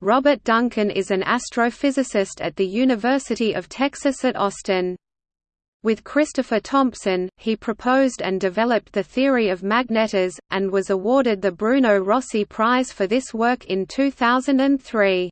Robert Duncan is an astrophysicist at the University of Texas at Austin. With Christopher Thompson, he proposed and developed the theory of magnetars, and was awarded the Bruno Rossi Prize for this work in 2003.